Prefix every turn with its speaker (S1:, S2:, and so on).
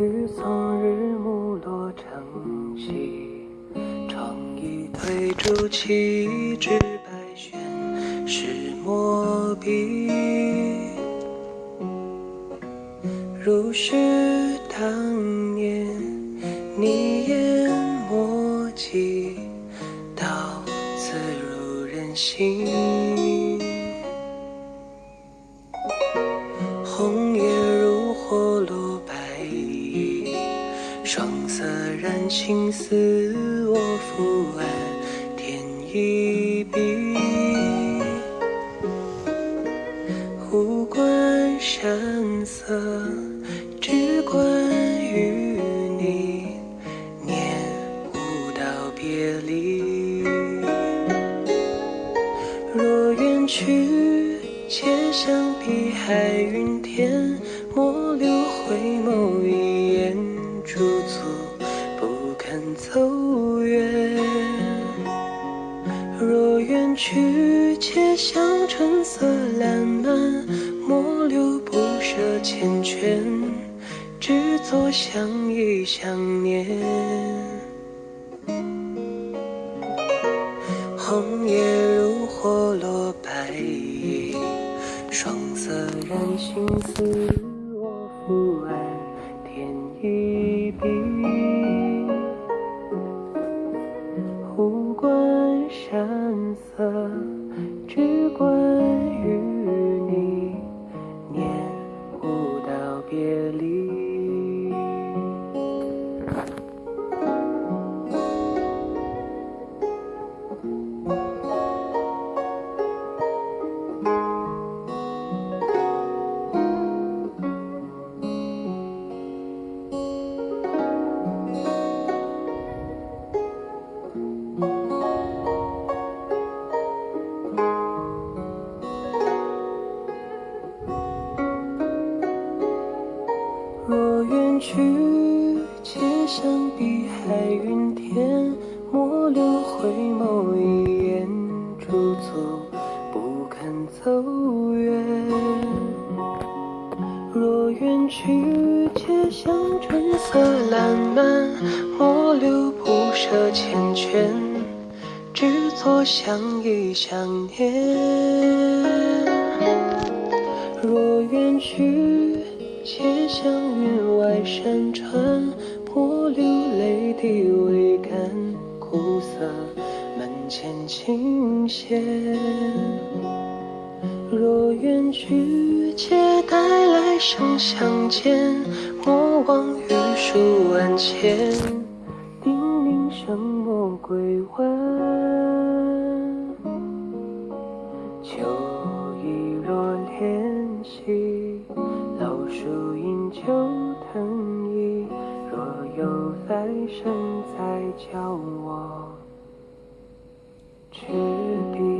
S1: 欲送日暮落城西，窗一推烛起，执白绢是墨笔。如是当年，你言墨迹，刀子入人心，红叶如火落。霜色染青丝，我抚安添一笔。无关山色，只关于你，念不到别离。若远去，且向碧海云天，莫留回眸一若远去，且向春色烂漫，莫留不舍缱绻，只作相依相念。红叶如火落白衣，霜色染青丝，只怪去，且向碧海云天，莫留回眸一眼驻足，不肯走远。若远去，且向春色烂漫，莫留不舍缱绻，只作相依相念。若远去，且向山川，莫留泪滴未干，苦涩门前琴弦。若远去，且待来生相见，莫忘玉树万千，叮咛声莫归晚。秋意若怜惜，老树阴旧一在教我执笔